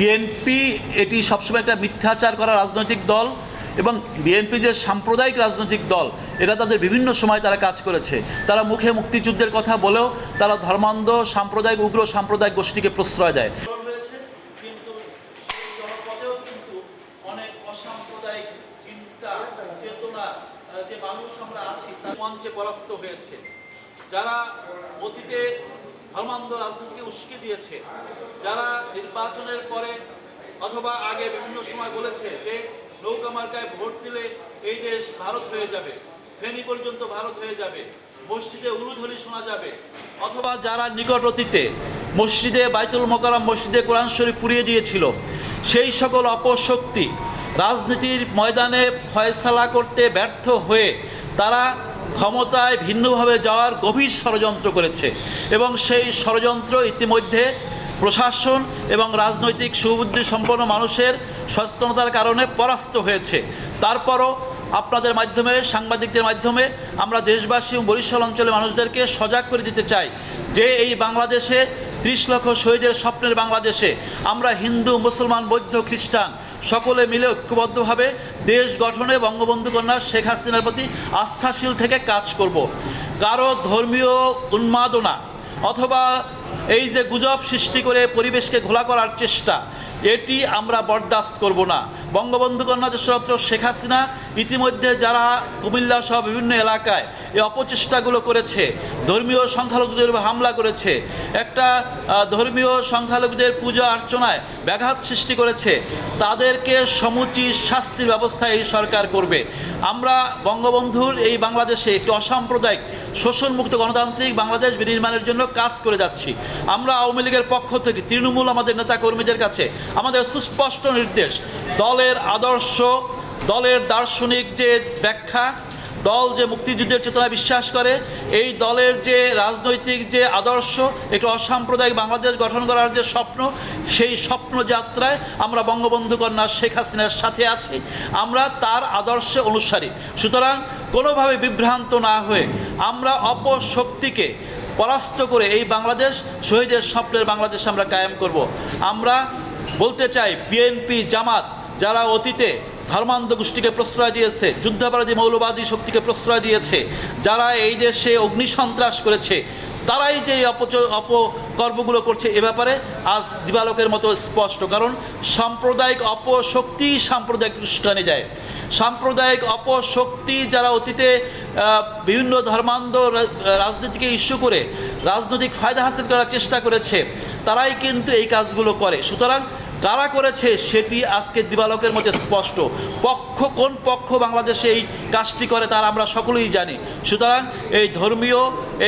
BNP এটি সবসময় একটা মিথ্যাচার করা রাজনৈতিক দল এবং বিএনপি যে সাম্প্রদায়িক রাজনৈতিক দল এরা তাদের বিভিন্ন সময় তারা কাজ করেছে। তারা মুখে মুক্তিযুদ্ধের কথা বলেও তারা ধর্মান্ধ, সাম্প্রদায়িক, উগ্র সাম্প্রদায়িক গোষ্ঠীকে প্রশ্রয় দেয়। হয়েছে। যারা অতীতে ধর্মান্ধ রাজনীতিকে উস্কে দিয়েছে। যারা নির্বাচনের পরে অথবা আগে বিভিন্ন সময় বলেছে যে নৌকা মার্কায় ভোট দিলে এই দেশ ভারত হয়ে যাবে, ফেনী পর্যন্ত ভারত হয়ে যাবে, মসজিদে উলুধ্বনি শোনা যাবে, অথবা যারা নিকট অতীতে মসজিদে বাইতুল মোকারাম মসজিদে কোরআন শরীফ পুড়িয়ে দিয়েছিল, সেই সকল অপশক্তি রাজনীতির ময়দানে ফয়সালা করতে ব্যর্থ হয়ে তারা ক্ষমতায় ভিন্নভাবে যাওয়ার গভীর ষড়যন্ত্র করেছে এবং সেই ষড়যন্ত্র ইতিমধ্যে প্রশাসন এবং রাজনৈতিক সুবুদ্ধি সম্পন্ন মানুষের সচেতনতার কারণে পরাস্ত হয়েছে। তারপরও আপনাদের মাধ্যমে, সাংবাদিকদের মাধ্যমে আমরা দেশবাসী এবং বরিশাল অঞ্চলের মানুষদেরকে সজাগ করে দিতে চাই যে এই বাংলাদেশে ত্রিশ লক্ষ শহীদের স্বপ্নের বাংলাদেশে আমরা হিন্দু, মুসলমান, বৌদ্ধ, খ্রিস্টান সকলে মিলে ঐক্যবদ্ধভাবে দেশ গঠনে বঙ্গবন্ধু কন্যা শেখ হাসিনার প্রতি আস্থাশীল থেকে কাজ করব। কারও ধর্মীয় উন্মাদনা অথবা এই যে গুজব সৃষ্টি করে পরিবেশকে ঘোলা করার চেষ্টা এটি আমরা বরদাস্ত করব না। বঙ্গবন্ধু কন্যা দেশরত্ন শেখ হাসিনা ইতিমধ্যে যারা কুমিল্লা সহ বিভিন্ন এলাকায় এই অপচেষ্টাগুলো করেছে, ধর্মীয় সংখ্যালঘুদের হামলা করেছে, একটা ধর্মীয় সংখ্যালঘুদের পূজা অর্চনায় ব্যাঘাত সৃষ্টি করেছে, তাদেরকে সমুচিত শাস্তির ব্যবস্থা এই সরকার করবে। আমরা বঙ্গবন্ধুর এই বাংলাদেশে একটি অসাম্প্রদায়িক শোষণমুক্ত গণতান্ত্রিক বাংলাদেশ বিনির্মাণের জন্য কাজ করে যাচ্ছি। আমরা আওয়ামী লীগের পক্ষ থেকে তৃণমূল আমাদের নেতা কর্মীদের কাছে আমাদের সুস্পষ্ট নির্দেশ। দলের আদর্শ, দলের দার্শনিক যে ব্যাখ্যা, দল যে মুক্তিযুদ্ধের চেতনা বিশ্বাস করে, এই দলের যে রাজনৈতিক যে আদর্শ, একটি অসাম্প্রদায়িক বাংলাদেশ গঠন করার যে স্বপ্ন, সেই স্বপ্ন যাত্রায় আমরা বঙ্গবন্ধু কন্যা শেখ হাসিনার সাথে আছি। আমরা তার আদর্শে অনুসারী। সুতরাং কোনোভাবে বিভ্রান্ত না হয়ে আমরা অপশক্তিকে পরাস্ত করে এই বাংলাদেশ, শহীদের স্বপ্নের বাংলাদেশ আমরা কায়েম করব। আমরা বলতে চাই বিএনপি জামাত, যারা অতীতে ধর্মান্ধ গোষ্ঠীকে প্রশ্রয় দিয়েছে, যুদ্ধাপরাধী মৌলবাদী শক্তিকে প্রশ্রয় দিয়েছে, যারা এই দেশে অগ্নিসন্ত্রাস করেছে, তারাই যে অপচ, অপকর্মগুলো করছে এ ব্যাপারে আজ দিবালোকের মতো স্পষ্ট। কারণ সাম্প্রদায়িক অপশক্তি সাম্প্রদায়িক উস্কানি যায় সাম্প্রদায়িক অপশক্তি যারা অতীতে বিভিন্ন ধর্মান্ধ রাজনীতিকে ইস্যু করে, রাজনৈতিক ফায়দা হাসিল করার চেষ্টা করেছে তারাই কিন্তু এই কাজগুলো করে। সুতরাং কারা করেছে সেটি আজকে দিবালকের মধ্যে স্পষ্ট। পক্ষ কোন পক্ষ বাংলাদেশে এই কাজটি করে তার আমরা সকলেই জানি। সুতরাং এই ধর্মীয়,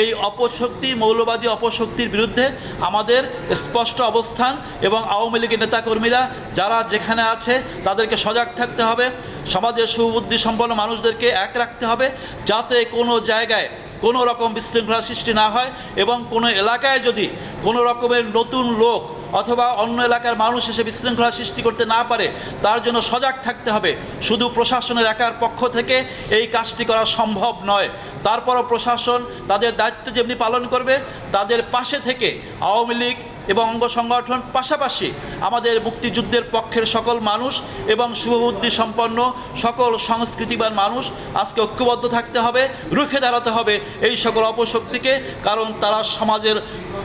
এই অপশক্তি, মৌলবাদী অপশক্তির বিরুদ্ধে আমাদের স্পষ্ট অবস্থান এবং আওয়ামী লীগের নেতাকর্মীরা যারা যেখানে আছে তাদেরকে সজাগ থাকতে হবে। সমাজের সুবুদ্ধি সম্পন্ন মানুষদেরকে এক রাখতে হবে। যাতে কোনো জায়গায় কোনো রকম বিশৃঙ্খলা সৃষ্টি না হয় এবং কোনো এলাকায় যদি কোনো রকমের নতুন লোক অথবা অন্য এলাকার মানুষ এসে বিশৃঙ্খলা সৃষ্টি করতে না পারে, তার জন্য সজাগ থাকতে হবে। শুধু প্রশাসনের একার পক্ষ থেকে এই কাজটি করা সম্ভব নয়। তারপরও প্রশাসন তাদের দায়িত্ব যেমনি পালন করবে, তাদের পাশে থেকে আওয়ামী লীগ এবং অঙ্গ সংগঠন পাশাপাশি আমাদের মুক্তিযুদ্ধের পক্ষের সকল মানুষ এবং শুভবুদ্ধি সম্পন্ন সকল সংস্কৃতিবান মানুষ আজকে ঐক্যবদ্ধ থাকতে হবে, রুখে দাঁড়াতে হবে এই সকল অপশক্তিকে, কারণ তারা সমাজের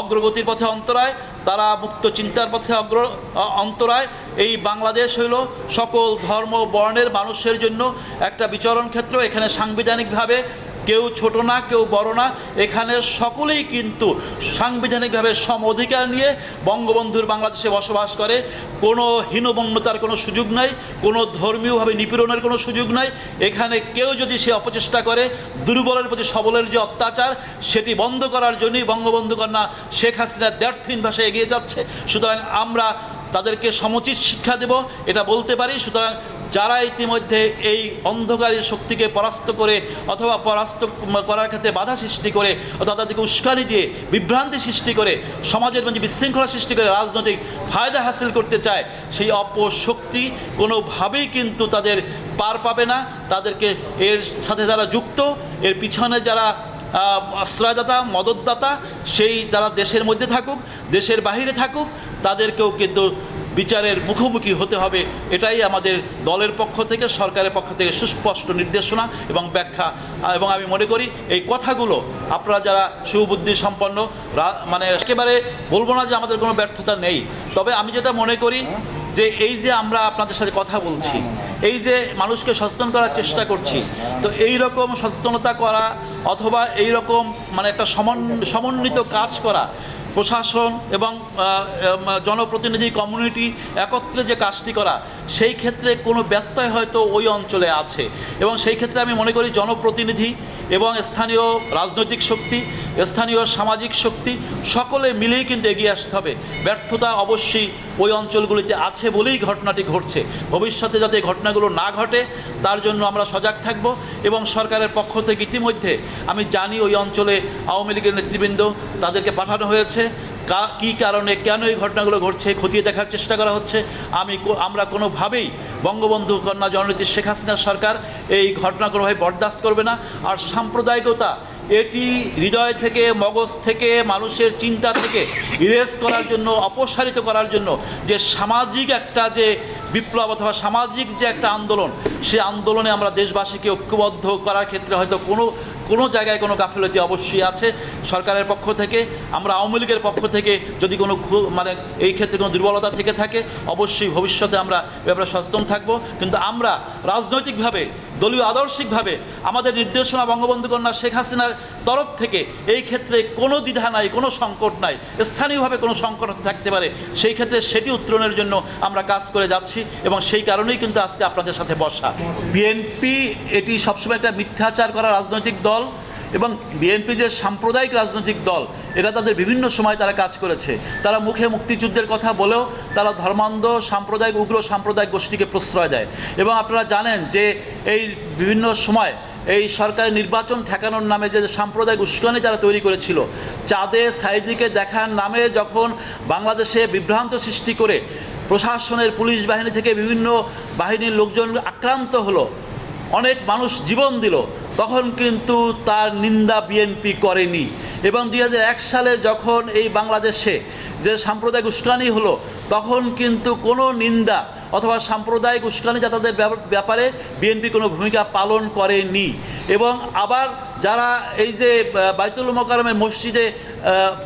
অগ্রগতির পথে অন্তরায়, তারা মুক্ত চিন্তার পথে অগ্র অন্তরায়। এই বাংলাদেশ হইল সকল ধর্ম বর্ণের মানুষের জন্য একটা বিচরণ ক্ষেত্র। এখানে সাংবিধানিকভাবে কেউ ছোট না, কেউ বড় না। এখানে সকলেই কিন্তু সাংবিধানিকভাবে সম অধিকার নিয়ে বঙ্গবন্ধুর বাংলাদেশে বসবাস করে। কোনো হীনবন্যতার কোনো সুযোগ নাই, কোনো ধর্মীয়ভাবে নিপীড়নের কোনো সুযোগ নাই। এখানে কেউ যদি সে অপচেষ্টা করে, দুর্বলের প্রতি সবলের যে অত্যাচার, সেটি বন্ধ করার জন্যই বঙ্গবন্ধু কন্যা শেখ হাসিনা দ্ব্যর্থহীন ভাষায় এগিয়ে যাচ্ছে। সুতরাং আমরা তাদেরকে সমুচিত শিক্ষা দেব, এটা বলতে পারি। সুতরাং যারা ইতিমধ্যে এই অন্ধকারী শক্তিকে পরাস্ত করে অথবা পরাস্ত করার ক্ষেত্রে বাধা সৃষ্টি করে অথবা তাদেরকে উস্কানি দিয়ে বিভ্রান্তি সৃষ্টি করে, সমাজের মধ্যে বিশৃঙ্খলা সৃষ্টি করে রাজনৈতিক ফায়দা হাসিল করতে চায়, সেই অপশক্তি কোনোভাবেই কিন্তু তাদের পার পাবে না। তাদেরকে এর সাথে যারা যুক্ত, এর পিছনে যারা আশ্রয়দাতা, মদতদাতা, সেই যারা দেশের মধ্যে থাকুক, দেশের বাহিরে থাকুক তাদেরকেও কিন্তু বিচারের মুখোমুখি হতে হবে। এটাই আমাদের দলের পক্ষ থেকে, সরকারের পক্ষ থেকে সুস্পষ্ট নির্দেশনা এবং ব্যাখ্যা। এবং আমি মনে করি এই কথাগুলো আপনারা যারা সুবুদ্ধি সম্পন্ন মানে একেবারে বলব না যে আমাদের কোনো ব্যর্থতা নেই। তবে আমি যেটা মনে করি যে এই যে আমরা আপনাদের সাথে কথা বলছি, এই যে মানুষকে সচেতন করার চেষ্টা করছি, তো এই রকম সচেতনতা করা অথবা এই রকম মানে একটা সমন- সমন্বিত কাজ করা প্রশাসন এবং জনপ্রতিনিধি কমিউনিটি একত্রে যে কাজটি করা, সেই ক্ষেত্রে কোনো ব্যত্যয় হয়তো ওই অঞ্চলে আছে। এবং সেই ক্ষেত্রে আমি মনে করি জনপ্রতিনিধি এবং স্থানীয় রাজনৈতিক শক্তি, স্থানীয় সামাজিক শক্তি, সকলে মিলেই কিন্তু এগিয়ে আসতে হবে। ব্যর্থতা অবশ্যই ওই অঞ্চলগুলিতে আছে বলেই ঘটনাটি ঘটছে। ভবিষ্যতে যাতে ঘটনাগুলো না ঘটে, তার জন্য আমরা সজাগ থাকব এবং সরকারের পক্ষ থেকে ইতিমধ্যে আমি জানি ওই অঞ্চলে আওয়ামী লীগের নেতৃবৃন্দ তাদেরকে পাঠানো হয়েছে। কা- কী কারণে কেন এই ঘটনাগুলো ঘটছে, খতিয়ে দেখার চেষ্টা করা হচ্ছে। আমি আমরা কোনোভাবেই বঙ্গবন্ধু কন্যা জননেত্রী শেখ হাসিনা সরকার এই ঘটনা কোনোভাবে বরদাস্ত করবে না। আর সাম্প্রদায়িকতা, এটি হৃদয় থেকে, মগজ থেকে, মানুষের চিন্তা থেকে ইরেজ করার জন্য, অপসারিত করার জন্য যে সামাজিক একটা যে বিপ্লব অথবা সামাজিক যে একটা আন্দোলন, সে আন্দোলনে আমরা দেশবাসীকে ঐক্যবদ্ধ করার ক্ষেত্রে হয়তো কোনো কোনো জায়গায় কোনো গাফিলতি অবশ্যই আছে সরকারের পক্ষ থেকে। আমরা আওয়ামী লীগের পক্ষ থেকে যদি কোনো মানে এই ক্ষেত্রে কোনো দুর্বলতা থেকে থাকে, অবশ্যই ভবিষ্যতে আমরা ব্যাপারে সচেতন থাকব। কিন্তু আমরা রাজনৈতিকভাবে, দলীয় আদর্শিকভাবে আমাদের নির্দেশনা বঙ্গবন্ধু কন্যা শেখ হাসিনার তরফ থেকে এই ক্ষেত্রে কোনো দ্বিধা নাই, কোনো সংকট নাই, স্থানীয়ভাবে কোনো সংকট থাকতে পারে, সেই ক্ষেত্রে সেটি উত্তরণের জন্য আমরা কাজ করে যাচ্ছি এবং সেই কারণেই কিন্তু আজকে আপনাদের সাথে বসা। বিএনপি এটি সবসময় একটা মিথ্যাচার করা রাজনৈতিক দল। এবং বিএনপি যে সাম্প্রদায়িক রাজনৈতিক দল এটা তাদের বিভিন্ন সময় তারা কাজ করেছে। তারা মুখে মুক্তিযুদ্ধের কথা বলেও তারা ধর্মান্ধ সাম্প্রদায়িক, উগ্র সাম্প্রদায়িক গোষ্ঠীকে প্রশ্রয় দেয়। এবং আপনারা জানেন যে এই বিভিন্ন সময় এই সরকারি নির্বাচন ঠেকানোর নামে যে সাম্প্রদায়িক উস্কানি তারা তৈরি করেছিল, চাঁদে সাইদিকে দেখার নামে যখন বাংলাদেশে বিভ্রান্ত সৃষ্টি করে প্রশাসনের পুলিশ বাহিনী থেকে বিভিন্ন বাহিনীর লোকজন আক্রান্ত হলো, অনেক মানুষ জীবন দিল তখন কিন্তু তার নিন্দা বিএনপি করেনি। এবং দুই হাজার এক সালে যখন এই বাংলাদেশে যে সাম্প্রদায়িক উস্কানি হলো, তখন কিন্তু কোনো নিন্দা অথবা সাম্প্রদায়িক উস্কানি যাতাদের ব্যাপারে বিএনপি কোনো ভূমিকা পালন করেনি। এবং আবার যারা এই যে বাইতুল মোকারমের মসজিদে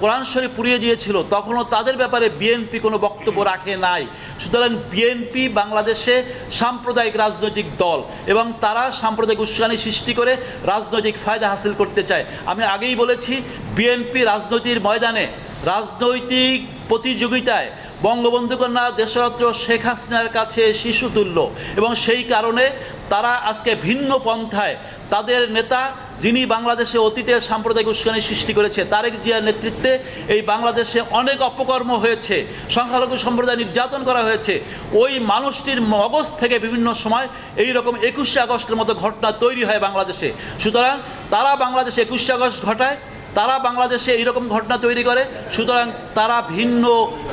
কোরআন শরীফ পুড়িয়ে দিয়েছিল, তখনও তাদের ব্যাপারে বিএনপি কোনো বক্তব্য রাখে নাই। সুতরাং বিএনপি বাংলাদেশে সাম্প্রদায়িক রাজনৈতিক দল এবং তারা সাম্প্রদায়িক উস্কানি সৃষ্টি করে রাজনৈতিক ফায়দা হাসিল করতে চায়। আমি আগেই বলেছি বিএনপি রাজনৈতিক ময়দানে রাজনৈতিক প্রতিযোগিতায় বঙ্গবন্ধু কন্যা দেশরত্ন শেখ হাসিনার কাছে শিশুতুল্য এবং সেই কারণে তারা আজকে ভিন্ন পন্থায় তাদের নেতা যিনি বাংলাদেশে অতীতে সাম্প্রদায়িক উস্কানি সৃষ্টি করেছে, তারেক জিয়ার নেতৃত্বে এই বাংলাদেশে অনেক অপকর্ম হয়েছে, সংখ্যালঘু সম্প্রদায় নির্যাতন করা হয়েছে। ওই মানুষটির মগজ থেকে বিভিন্ন সময় এই রকম একুশে আগস্টের মতো ঘটনা তৈরি হয় বাংলাদেশে। সুতরাং তারা বাংলাদেশে একুশে আগস্ট ঘটায় তারা বাংলাদেশে এইরকম ঘটনা তৈরি করে, সুতরাং তারা ভিন্ন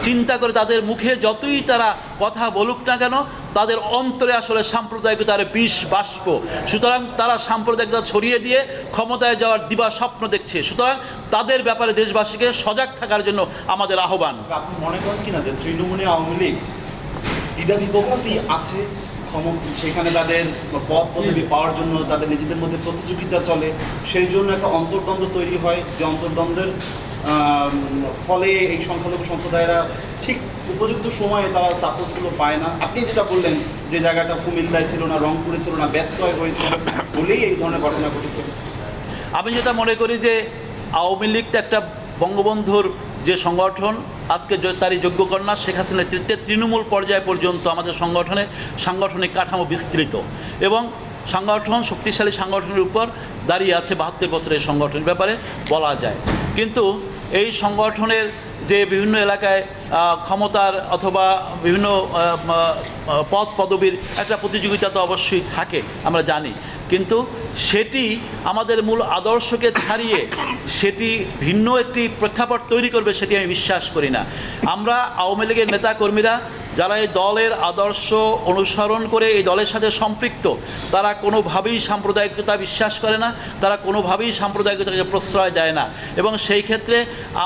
চিন্তা করে তাদের মুখে যতই তারা কথা বলুক না কেন, তাদের অন্তরে আসলে সাম্প্রদায়িকতার বিষ বাষ্প। সুতরাং তারা সাম্প্রদায়িকতা ছড়িয়ে দিয়ে ক্ষমতায় যাওয়ার দিবা স্বপ্ন দেখছে। সুতরাং তাদের ব্যাপারে দেশবাসীকে সজাগ থাকার জন্য আমাদের আহ্বান। আপনি মনে করেন কিনা যে তৃণমূলে আওয়ামী লীগ আছে? সেখানে তাদের পদ পদবি পাওয়ার জন্য তাদের নিজেদের মধ্যে প্রতিযোগিতা চলে। সেই জন্য একটা অন্তর্দ্বন্দ্ব তৈরি হয় যে অন্তর্দ্বন্দ্বের ফলে এই সংখ্যালঘু সম্প্রদায়েরা ঠিক উপযুক্ত সময়ে তারা সাপোর্টগুলো পায় না। আপনি যেটা বললেন যে জায়গাটা কুমিল্লায় ছিল না, রংপুরে ছিল না, ব্যত্যয় হয়েছে বলেই এই ধরনের ঘটনা ঘটেছে। আমি যেটা মনে করি যে আওয়ামী লীগ তো একটা বঙ্গবন্ধুর যে সংগঠন আজকে তারই যোগ্য কন্যা শেখ হাসিনার নেতৃত্বে তৃণমূল পর্যায় পর্যন্ত আমাদের সংগঠনে সাংগঠনিক কাঠামো বিস্তৃত এবং সংগঠন, শক্তিশালী সংগঠনের উপর দাঁড়িয়ে আছে বাহাত্তর বছরের সংগঠনের ব্যাপারে বলা যায়। কিন্তু এই সংগঠনের যে বিভিন্ন এলাকায় ক্ষমতার অথবা বিভিন্ন পদ পদবীর একটা প্রতিযোগিতা তো অবশ্যই থাকে, আমরা জানি। কিন্তু সেটি আমাদের মূল আদর্শকে ছাড়িয়ে সেটি ভিন্ন একটি প্রেক্ষাপট তৈরি করবে সেটি আমি বিশ্বাস করি না। আমরা আওয়ামী লীগের নেতাকর্মীরা যারা এই দলের আদর্শ অনুসরণ করে এই দলের সাথে সম্পৃক্ত, তারা কোনোভাবেই সাম্প্রদায়িকতা বিশ্বাস করে না, তারা কোনোভাবেই সাম্প্রদায়িকতাকে প্রশ্রয় দেয় না। এবং সেই ক্ষেত্রে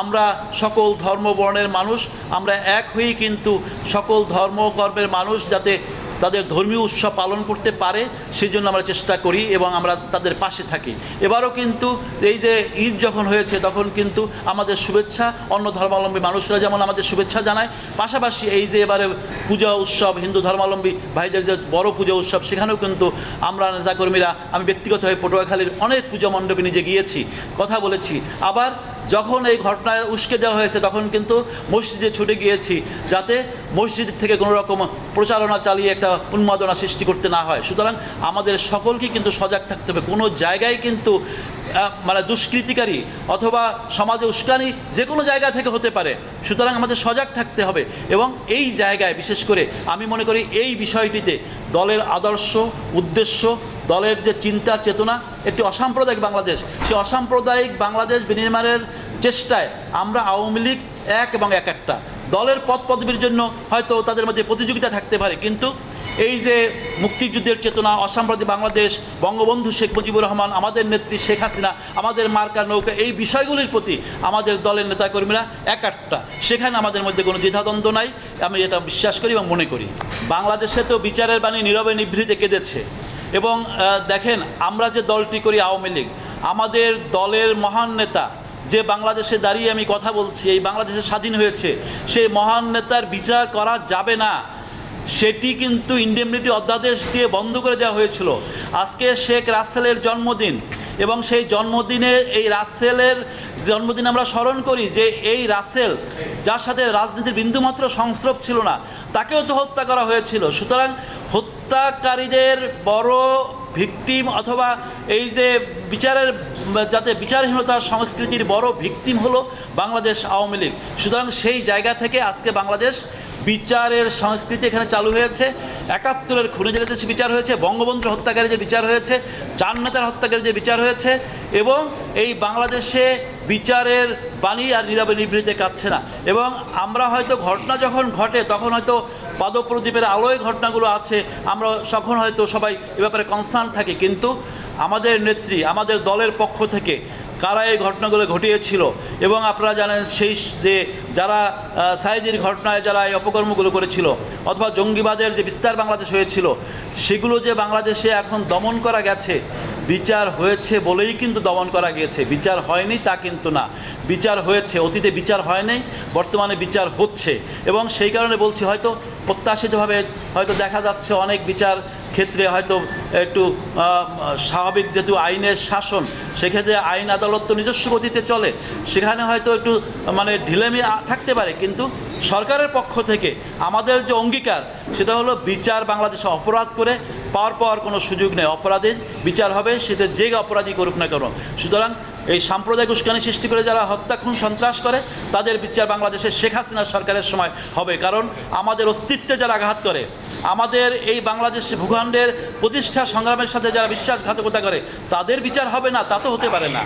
আমরা সকল ধর্মবর্ণের মানুষ, আমরা এক হয়েই কিন্তু সকল ধর্মকর্মের মানুষ যাতে তাদের ধর্মীয় উৎসব পালন করতে পারে সেই জন্য আমরা চেষ্টা করি এবং আমরা তাদের পাশে থাকি। এবারও কিন্তু এই যে ঈদ যখন হয়েছে, তখন কিন্তু আমাদের শুভেচ্ছা অন্য ধর্মাবলম্বী মানুষরা যেমন আমাদের শুভেচ্ছা জানায়, পাশাপাশি এই যে এবারে পূজা উৎসব, হিন্দু ধর্মাবলম্বী ভাইদের যে বড় পূজা উৎসব, সেখানেও কিন্তু আমরা নেতাকর্মীরা, আমি ব্যক্তিগতভাবে পটুয়াখালীর অনেক পূজা মণ্ডপে নিজে গিয়েছি। কথা বলেছি। আবার যখন এই ঘটনায় উস্কে দেওয়া হয়েছে, তখন কিন্তু মসজিদে ছুটে গিয়েছি যাতে মসজিদ থেকে কোনো রকম প্রচারণা চালিয়ে একটা উন্মাদনা সৃষ্টি করতে না হয়। সুতরাং আমাদের সকলকে কিন্তু সজাগ থাকতে হবে। কোনো জায়গায় কিন্তু মানে দুষ্কৃতিকারী অথবা সমাজে উস্কানি যে কোনো জায়গা থেকে হতে পারে। সুতরাং আমাদের সজাগ থাকতে হবে এবং এই জায়গায় বিশেষ করে আমি মনে করি এই বিষয়টিতে দলের আদর্শ, উদ্দেশ্য, দলের যে চিন্তা, চেতনা, একটি অসাম্প্রদায়িক বাংলাদেশ। সেই অসাম্প্রদায়িক বাংলাদেশ বিনির্মাণের চেষ্টায় আমরা আওয়ামী লীগ এক এবং এক একটা। দলের পদ পদবীর জন্য হয়তো তাদের মধ্যে প্রতিযোগিতা থাকতে পারে, কিন্তু এই যে মুক্তিযুদ্ধের চেতনা অসাম্প্রদায়িক বাংলাদেশ, বঙ্গবন্ধু শেখ মুজিবুর রহমান, আমাদের নেত্রী শেখ হাসিনা, আমাদের মার্কা নৌকা, এই বিষয়গুলির প্রতি আমাদের দলের নেতাকর্মীরা এক একটা সেখানে আমাদের মধ্যে কোনো দ্বিধাদ্বন্দ্ব নাই। আমি এটা বিশ্বাস করি এবং মনে করি। বাংলাদেশে তো বিচারের বাণী নীরবে নিভৃতে কেঁদেছে। এবং দেখেন, আমরা যে দলটি করি আওয়ামী লীগ, আমাদের দলের মহান নেতা, যে বাংলাদেশে দাঁড়িয়ে আমি কথা বলছি, এই বাংলাদেশে স্বাধীন হয়েছে, সেই মহান নেতার বিচার করা যাবে না। সেটি কিন্তু ইন্ডেমনিটি অধ্যাদেশ দিয়ে বন্ধ করে দেওয়া হয়েছিল। আজকে শেখ রাসেলের জন্মদিন এবং সেই জন্মদিনে এই রাসেলের জন্মদিন আমরা স্মরণ করি যে এই রাসেল যার সাথে রাজনীতির বিন্দুমাত্র সংস্রব ছিল না, তাকেও তো হত্যা করা হয়েছিল। সুতরাং হত্যাকারীদের বড় ভিকটিম অথবা এই যে বিচারের, যাতে বিচারহীনতার সংস্কৃতির বড় ভিকটিম হলো বাংলাদেশ আওয়ামী লীগ। সুতরাং সেই জায়গা থেকে আজকে বাংলাদেশ বিচারের সংস্কৃতি এখানে চালু হয়েছে। একাত্তরের খুনে জেলেতে বিচার হয়েছে, বঙ্গবন্ধুর হত্যাকারী যে বিচার হয়েছে, চার নেতার হত্যাকারী যে বিচার হয়েছে, এবং এই বাংলাদেশে বিচারের বাণী আর নীরবে নিভৃতে কাটছে না। এবং আমরা হয়তো ঘটনা যখন ঘটে, তখন হয়তো পাদপ্রদীপের আলোয় ঘটনাগুলো আছে, আমরা তখন হয়তো সবাই এ ব্যাপারে কনসার্ন থাকি। কিন্তু আমাদের নেত্রী, আমাদের দলের পক্ষ থেকে কারা এই ঘটনাগুলো ঘটিয়েছিল? এবং আপনারা জানেন সেই যে যারা আহ, সাইদির ঘটনায় যারা এই অপকর্মগুলো করেছিল অথবা জঙ্গিবাদের যে বিস্তার বাংলাদেশ হয়েছিল সেগুলো যে বাংলাদেশে এখন দমন করা গেছে বিচার হয়েছে বলেই কিন্তু দমন করা গিয়েছে। বিচার হয়নি তা কিন্তু না। বিচার হয়েছে অতীতে বিচার হয়নি বর্তমানে বিচার হচ্ছে। এবং সেই কারণে বলছি হয়তো প্রত্যাশিতভাবে হয়তো দেখা যাচ্ছে অনেক বিচার ক্ষেত্রে হয়তো একটু স্বাভাবিক যেহেতু আইনের শাসন, সেক্ষেত্রে আইন আদালত তো নিজস্ব গতিতে চলে। সেখানে হয়তো একটু মানে ঢিলেমি থাকতে পারে। কিন্তু সরকারের পক্ষ থেকে আমাদের যে অঙ্গীকার, সেটা হলো বিচার বাংলাদেশে অপরাধ করে পাওয়ার পাওয়ার কোনো সুযোগ নেই। অপরাধের বিচার হবে, সেটা যে অপরাধী করুক না কেন। সুতরাং এই সাম্প্রদায়িক উস্কানি সৃষ্টি করে যারা হত্যা, খুন, সন্ত্রাস করে, তাদের বিচার বাংলাদেশের শেখ হাসিনা সরকারের সময় হবে। কারণ আমাদের অস্তিত্বে যারা আঘাত করে, আমাদের এই বাংলাদেশ ভূখণ্ডের প্রতিষ্ঠা সংগ্রামের সাথে যারা বিশ্বাসঘাতকতা করে, তাদের বিচার হবে না, তা তো হতে পারে না।